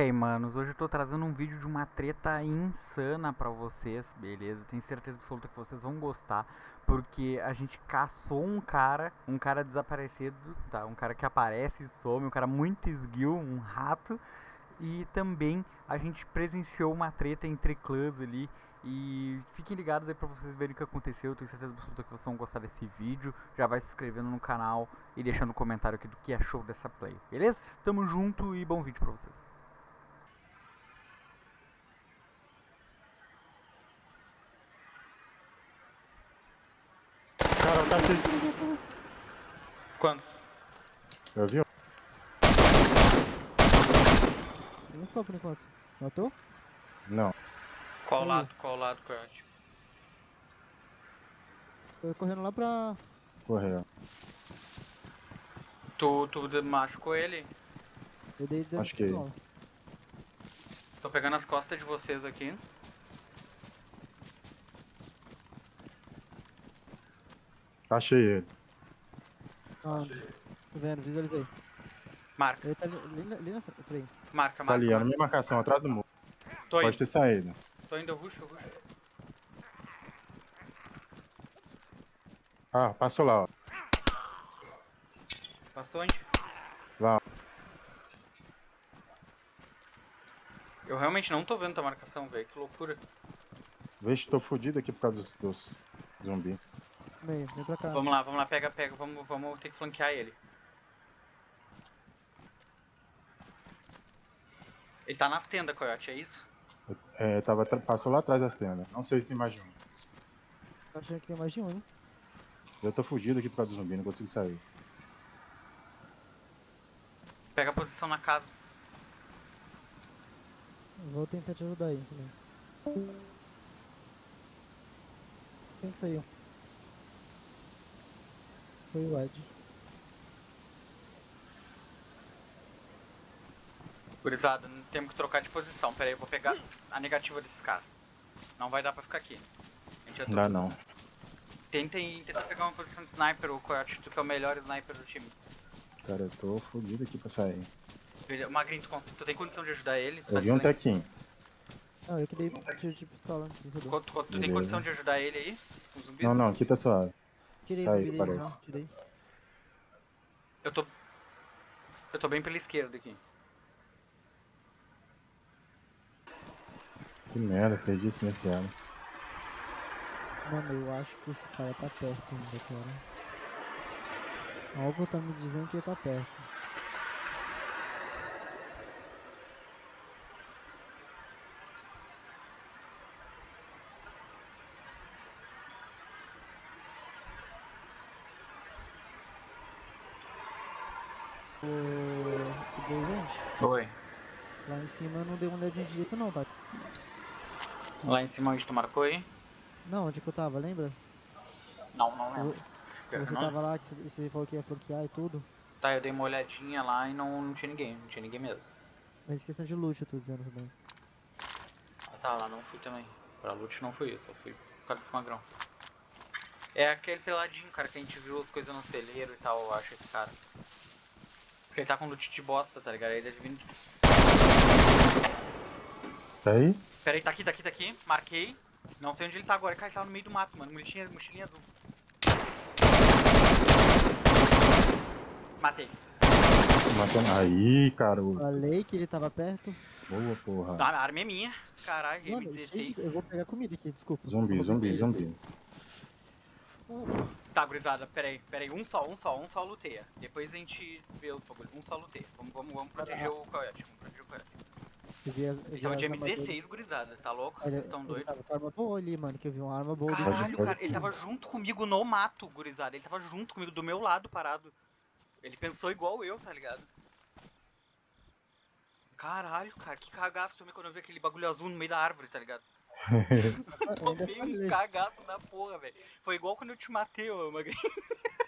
Hey manos, hoje eu tô trazendo um vídeo de uma treta insana pra vocês, beleza? Tenho certeza absoluta que vocês vão gostar, porque a gente caçou um cara, um cara desaparecido, tá? Um cara que aparece e some, um cara muito esguio, um rato, e também a gente presenciou uma treta entre clãs ali e fiquem ligados aí pra vocês verem o que aconteceu. Eu tenho certeza absoluta que vocês vão gostar desse vídeo. Já vai se inscrevendo no canal e deixando um comentário aqui do que achou dessa play, beleza? Tamo junto e bom vídeo pra vocês. Cara, tá aqui. Quantos? Eu vi? Não ficou por enquanto. Matou? Não. Qual Aí. lado? Qual lado, Coyote? Tô correndo lá pra. Correu. Tu, tu machucou ele? Eu dei dano Acho que-. Tô pegando as costas de vocês aqui. Achei ele. Ah, tô vendo, visualizei. Marca, Ele tá ali, ali na, ali na frente. Peraí. marca, Tá marca. ali, é na marca. minha marcação, atrás do muro. Tô Pode indo, ter saído. tô indo, eu ruxo, eu ruxo. Ah, passou lá, ó. Passou onde? Lá. Eu realmente não tô vendo tua marcação, velho. Que loucura. Veja, tô fudido aqui por causa dos, dos zumbi. Meio, vem pra cá. Vamos lá, vamos lá, pega, pega. Vamos, vamos ter que flanquear ele. Ele tá nas tendas, Coyote, é isso? É, tava, passou lá atrás das tendas. Não sei se tem mais de um. Tô achando que tem mais de um, hein? Eu tô fudido aqui por causa do zumbi, não consigo sair. Pega a posição na casa. Eu Vou tentar te ajudar aí. Quem que saiu? Foi o Ed. Gurizada, temos que trocar de posição. Pera aí, eu vou pegar a negativa desses caras. Não vai dar pra ficar aqui. A gente já Não dá não. Tentem, tenta pegar uma posição de sniper, o Coyote, tu que é o melhor sniper do time. Cara, eu tô fudido aqui pra sair. Beleza, Magrinho, tu, cons- tu tem condição de ajudar ele? Tu Eu tá vi um tequinho. Não, eu que dei tiro de pistola Co- tu, tu tem condição de ajudar ele aí? Com os zumbis? Não, não, aqui tá suave. Tirei dele parece. já, tirei. Eu tô. Eu tô bem pela esquerda aqui. Que merda, perdi isso nesse ano. Mano, eu acho que esse cara tá perto ainda, cara. Algo tá me dizendo que ele tá perto. Ô, sobrevivente, Oi. lá em cima eu não dei uma olhadinha direito não, tá? Lá em cima onde tu marcou aí? Não, onde que eu tava, lembra? Não, não Eu- lembro. Que Você não. tava lá, que você- você falou que ia flanquear e tudo. Tá, eu dei uma olhadinha lá e não, não tinha ninguém, não tinha ninguém mesmo. Mas questão de loot eu tô dizendo também. Ah tá, lá não fui também. Pra loot não fui, eu só fui por causa desse magrão. É aquele peladinho, cara, que a gente viu as coisas no celeiro e tal, eu acho, esse cara. Porque ele tá com loot de bosta, tá ligado? Aí deve vir. Tá aí? Pera aí, tá aqui, tá aqui, tá aqui. Marquei. Não sei onde ele tá agora. Cara, ele tá no meio do mato, mano. Mochilinha, mochilinha azul. Matei. Matando. Aí, cara. Falei que ele tava perto. Boa, porra. A arma é minha. Caralho, Mano, M16. gente, eu vou pegar comida aqui, desculpa. Zumbi, zumbi, vou zumbi. Tá, gurizada, pera aí, pera aí. Um só, um só, um só luteia. Depois a gente vê o bagulho. Um só luteia. Vamos, vamos, vamos proteger o coiote. Vamos proteger o coiote. Eu vi as- eu vi Esse é o as de armas dele. M16, gurizada. Tá louco? Ele- Vocês estão ele doidos? tava com arma boa ali, mano, que eu vi uma arma boa. Caralho, cara, ele tava junto comigo no mato, gurizada. Ele tava junto comigo, do meu lado, parado. Ele pensou igual eu, tá ligado? Caralho, cara, que cagaço também quando eu vi aquele bagulho azul no meio da árvore, tá ligado? Tomei um cagaço da porra, velho. Foi igual quando eu te matei, ô Magrinho.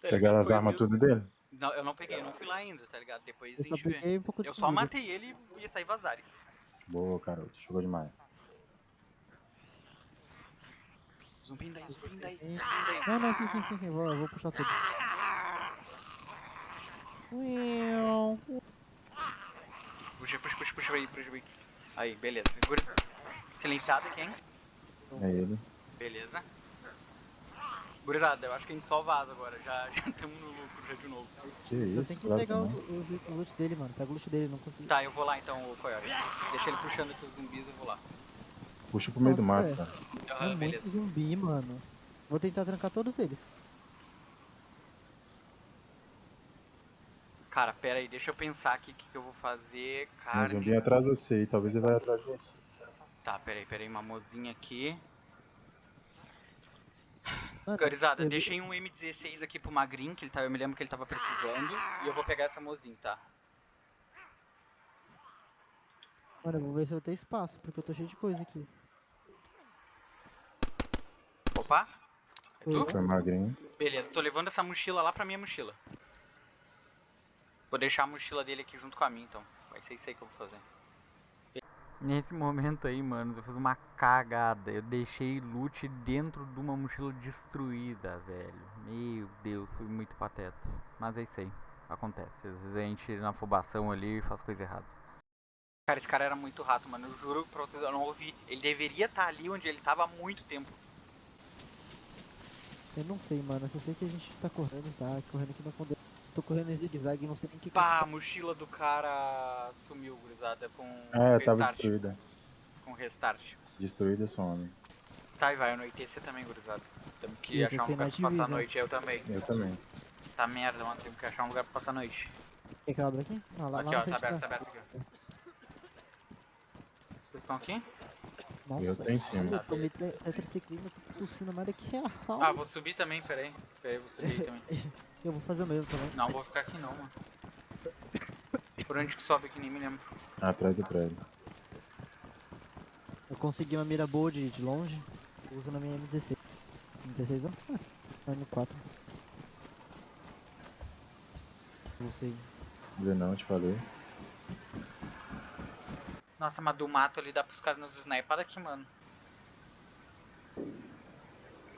Tá? Pegaram as armas tudo dele? Não, eu não peguei, eu não fui lá ainda, tá ligado? Depois Eu a só peguei um Eu só matei ele e ia sair vazarem. Boa, garoto. Jogou demais. Zumbi daí, zumbi daí. Sim. Não, não, sim, sim, sim, sim, vou, eu vou puxar tudo. Puxa, aí, puxa aí. Aí, beleza. Segura. Silenciado quem? É ele. Beleza. Gurizada, eu acho que a gente só vaza agora. Já estamos no lucro já de novo. Que Só isso, tem que claro pegar o, não. o, o loot dele, mano. Pega o loot dele, não consegui. Tá, eu vou lá então, o Coyote. Deixa ele puxando aqui os zumbis, eu vou lá. Puxa pro meio do Nossa, mato, é. cara. Ah, é beleza. muito zumbi, mano. Vou tentar trancar todos eles. Cara, pera aí, deixa eu pensar aqui o que, que eu vou fazer. Tem um Carne. zumbi atrás de você talvez ele vai atrás de você. Tá, pera aí, pera aí, uma mozinha aqui. Eu- deixei um M16 aqui pro Magrin, que ele tá, eu me lembro que ele tava precisando. E eu vou pegar essa mozinha, tá? Mano, eu vou ver se eu tenho espaço, porque eu tô cheio de coisa aqui. Opa! É tu? Foi magrinho. Beleza, tô levando essa mochila lá pra minha mochila. Vou deixar a mochila dele aqui junto com a minha, então. Vai ser isso aí que eu vou fazer. Nesse momento aí, manos, eu fiz uma cagada. Eu deixei loot dentro de uma mochila destruída, velho. Meu Deus, fui muito pateta. Mas é isso aí. Acontece. Às vezes a gente na afobação ali faz coisa errada. Cara, esse cara era muito rato, mano. Eu juro pra vocês, eu não ouvi. Ele deveria estar ali onde ele tava há muito tempo. Eu não sei, mano. Eu só sei que a gente tá correndo, tá? Correndo aqui na conde... Tô correndo em zigue-zague e não sei nem o que Pá, eu a mochila do cara sumiu, gurizada, com É, tava restart. destruída. Com restart. Destruída some. Tá, e vai anoitecer também, gurizada. Temos que eu achar um lugar pra passar a noite, eu também. Eu também. Tá merda, mano, temos que achar um lugar pra passar a noite. Quer que eu abra aqui? Ah, lá, aqui, lá ó, tá aberto, tá aberto aqui. ó. Vocês estão aqui? Nossa, Eu tô em cima. Eu tô me tô tossindo mais daqui a Ah, vou subir também, peraí. Peraí, vou subir aí também. Eu vou fazer o mesmo também. Não, vou ficar aqui não, mano. Por onde que sobe aqui, nem me lembro. Atrás do prédio. Eu consegui uma mira boa de, de longe. Uso na minha M16. M16 não? Ah, M4. Não sei. Vê não, te falei. Nossa, mas do mato ali dá pros caras nos sniper aqui, mano.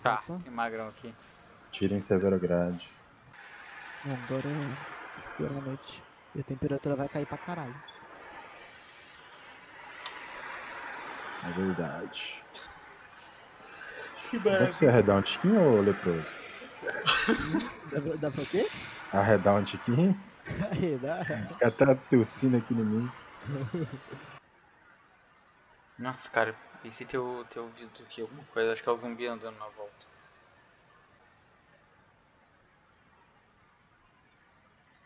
Tá, Opa. tem magrão aqui. Tira em severa grade. Não, agora é a noite. E a temperatura vai cair pra caralho. É verdade. Que Dá pra você arredar um tiquinho ou leproso? Dá, pra- dá pra quê? Arredar um tiquinho? Aí, dá. Fica até tossindo aqui em mim. Nossa, cara, esse teu, teu ouvido aqui, alguma coisa, acho que é o zumbi andando na volta.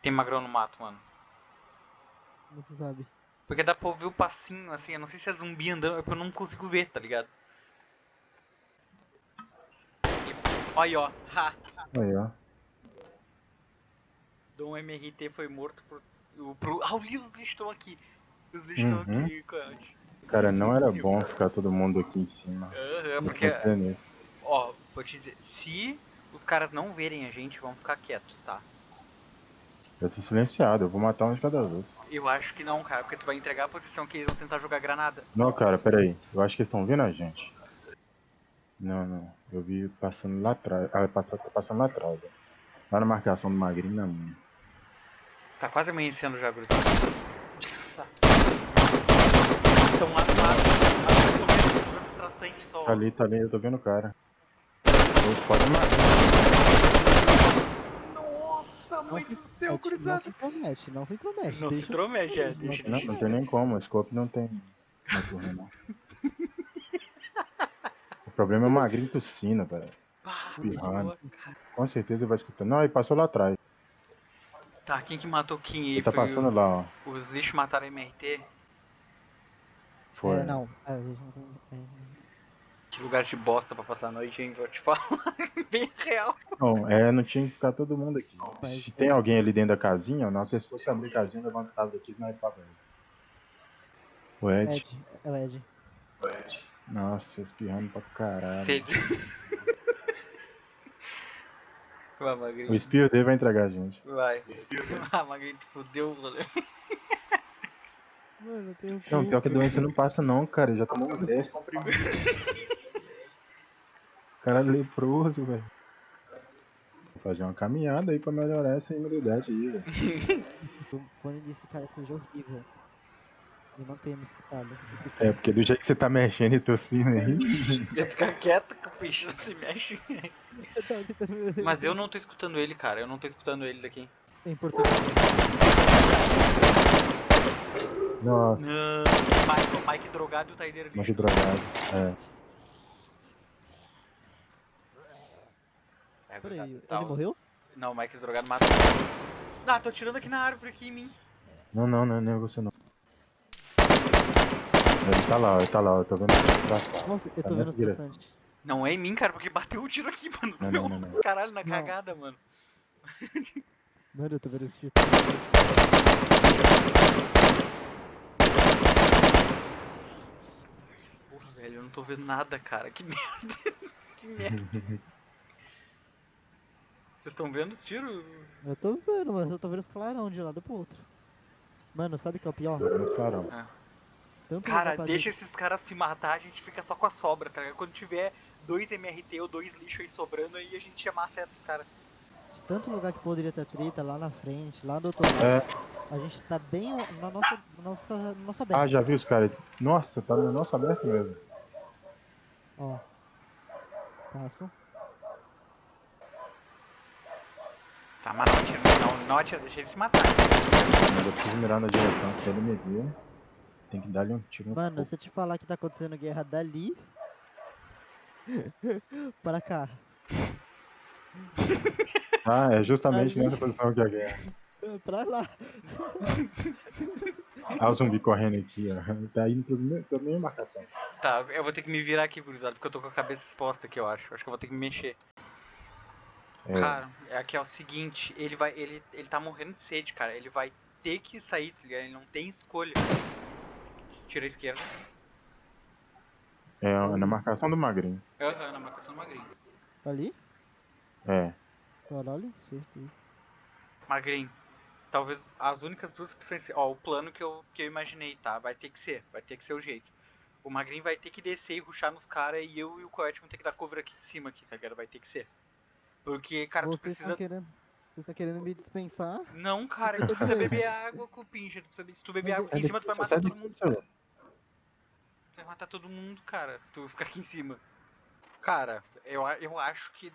Tem magrão no mato, mano. Não se sabe. Porque dá pra ouvir o passinho, assim, eu não sei se é zumbi andando, é porque eu não consigo ver, tá ligado? E- Aí, ó, ha! Aí, ó. Dom MRT foi morto por... o- Pro... Ah, os lixos estão aqui! Os lixos estão Uhum. aqui, coiote. Cara, não era bom ficar todo mundo aqui em cima. Aham, Não porque, ó, vou te dizer, se os caras não verem a gente, vão ficar quietos, tá? Eu tô silenciado, eu vou matar um de cada vez. Eu acho que não, cara, porque tu vai entregar a posição que eles vão tentar jogar granada. Não, cara, peraí. Eu acho que eles estão vendo a gente. Não, não. Eu vi passando lá atrás. Ah, passa- tá passando lá atrás. ó. Lá na marcação do magrinho na minha. Tá quase amanhecendo já, gurizada. Nossa. Estão lá do lado. Só. Tá ali, tá ali, eu tô vendo o cara. Do magrinho. Mãe do céu, não se intromete, não se intromete. Não se intromete, é. Deixa, Não, deixa. não tem nem como, o scope não tem. Não corre, não. O problema é o magrinho tossindo, velho. Espirrando. Com certeza ele vai escutando. Não, ele passou lá atrás. Tá, quem que matou quem aí? Ele tá passando lá, ó. o- Os lixos mataram a MRT? Foi. É, não. É, a gente não tem- é, Que lugar de bosta pra passar a noite, hein? Vou te falar. Bem real. Não, é, não tinha que ficar todo mundo aqui. Mas- Se tem alguém ali dentro da casinha, na hora que eles fossem abrir a casinha, levantava daqui e snipava ele. O Ed. Ed, é o Ed. Nossa, espirrando pra caralho. Sede. Vai, Magrinho. O espirro dele vai entregar a gente. Vai. Ah, Magrinho, tu fudeu o rolê. Mano, eu tenho Não, pior que a doença não passa não, cara. Ele já tomou uns 10 comprimidos. Caralho, leproso, velho. Vou fazer uma caminhada aí pra melhorar essa imunidade aí, velho. O fone desse cara seja horrível. Eu não tenho me escutado. É, porque do jeito que você tá mexendo e tossindo aí. Você fica quieto que o bicho não se mexe. Mas eu não tô escutando ele, cara. Eu não tô escutando ele daqui. Em português. Nossa, Não. Mike, o Mike drogado e o Taideira mas que drogado. É. É, Peraí, ele tá, morreu? Não, o Mike drogado matou. Ah, tô tirando aqui na árvore aqui em mim. Não, não, não, não é você não. Ele tá lá, ele tá lá, eu tô vendo ele passar. Nossa, eu Tá tô vendo bastante. Não é em mim, cara, porque bateu o tiro aqui, mano. Não, não, não, não. Caralho, na Não. cagada, mano. Mano, eu tô vendo esse tiro. Porra, velho, eu não tô vendo nada, cara. Que merda. que merda. Vocês estão vendo os tiros? Eu tô vendo, mas eu tô vendo os clarão de um lado pro outro. Mano, sabe o que é o pior? Muito clarão. Tanto Cara, deixa esses caras se matar, a gente fica só com a sobra, tá ligado? Quando tiver dois MRT ou dois lixo aí sobrando, aí a gente chama a seta dos caras. de tanto lugar que poderia ter treta lá na frente, lá do outro lado. É, A gente tá bem na nossa, na nossa, na nossa beca. ah, já viu os caras? Nossa, tá no nosso aberto mesmo. Ó. Passo. Tá, mas não atira, não, não atira, deixa ele se matar. Mas eu preciso mirar na direção que ele me vir, tem que dar-lhe um tiro no Mano, se eu te falar que tá acontecendo guerra dali. para cá. Ah, é justamente Ali. nessa posição que é a guerra. Pra lá. Ah, o zumbi correndo aqui, ó. Tá indo pra minha, pra minha marcação. Tá, eu vou ter que me virar aqui, gurizada, porque eu tô com a cabeça exposta aqui, eu acho. Acho que eu vou ter que me mexer. É, Cara, é aqui é o seguinte, ele vai. Ele, ele tá morrendo de sede, cara. Ele vai ter que sair, tá ligado? Ele não tem escolha. Tira a esquerda. é na marcação do magrinho. Aham, na marcação do magrinho. Ali? É. Caralho, certeza. Magrinho. Talvez as únicas duas opções. Ó, o plano que eu, que eu imaginei, tá? Vai ter que ser. Vai ter que ser o jeito. O Magrinho vai ter que descer e ruxar nos caras e eu e o Coyote vão ter que dar cover aqui de cima, aqui, tá ligado? Vai ter que ser. Porque, cara, tu Vocês precisa. estão querendo. Vocês estão querendo me dispensar? Não, cara, Eu tu tô precisa beber água com o pinche. Tu precisa... Se tu beber Mas água aqui em Sai cima, tu vai matar todo mundo. seu. Tu vai matar todo mundo, cara, se tu ficar aqui em cima. Cara, eu, a- eu acho que.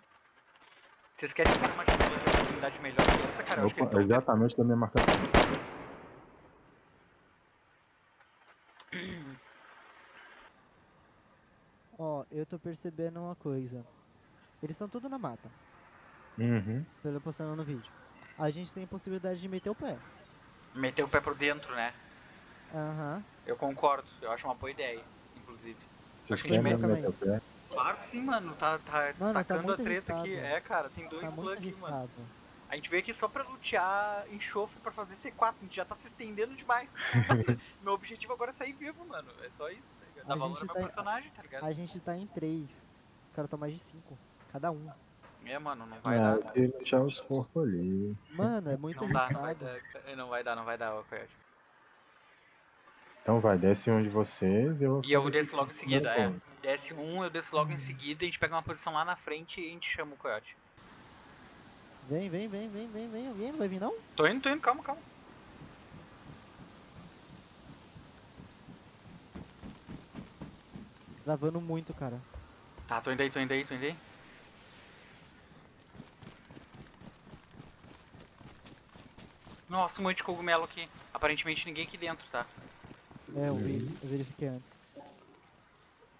Vocês querem janela de oportunidade melhor que essa, cara? Eu acho que Opa, eles estão exatamente da minha marcação. Ó, eu tô percebendo uma coisa. Eles estão tudo na mata, Uhum. pelo postando no vídeo. A gente tem possibilidade de meter o pé. Meter o pé pro dentro, né? Aham. Eu concordo, eu acho uma boa ideia, inclusive. Vocês Acho que mesmo meio meter o pé? Claro que sim, mano, tá, tá Mano, tá destacando a muito treta aqui. arriscado. É, cara, tem dois Tá clãs aqui, mano. A gente veio aqui só pra lutear enxofre pra fazer C4, a gente já tá se estendendo demais. meu objetivo agora é sair vivo, mano. É só isso, tá A valor gente ao meu tá em- personagem, tá ligado? A gente tá em três. O cara tá mais de cinco. Cada um. É, mano, não vai Ah, dar. tem que deixar os corpos ali. Mano, é muito Não dá, não vai arriscado. dar. Não vai dar, não vai dar, ô. Então vai, desce um de vocês e eu. E eu desço logo em seguida, é. Desce um, eu desço logo em seguida, a gente pega uma posição lá na frente e a gente chama o Coyote. Vem, vem, vem, vem, vem, vem. Alguém não vai vir não? Tô indo, tô indo, calma, calma. Travando muito, cara. Tá, tô indo aí, tô indo aí, tô indo aí. Nossa, um monte de cogumelo aqui. Aparentemente ninguém aqui dentro, tá? É, eu vi, eu verifiquei antes.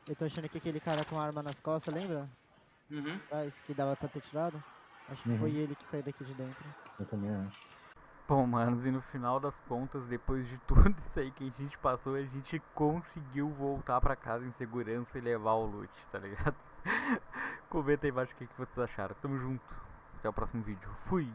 Eu tô achando que aquele cara com arma nas costas, lembra? Uhum. Atrás, que dava pra ter tirado? Acho que Uhum. foi ele que saiu daqui de dentro. Eu também acho. Bom, manos, e no final das contas, depois de tudo isso aí que a gente passou, a gente conseguiu voltar pra casa em segurança e levar o loot, tá ligado? Comenta aí embaixo o que que vocês acharam. Tamo junto. Até o próximo vídeo. Fui!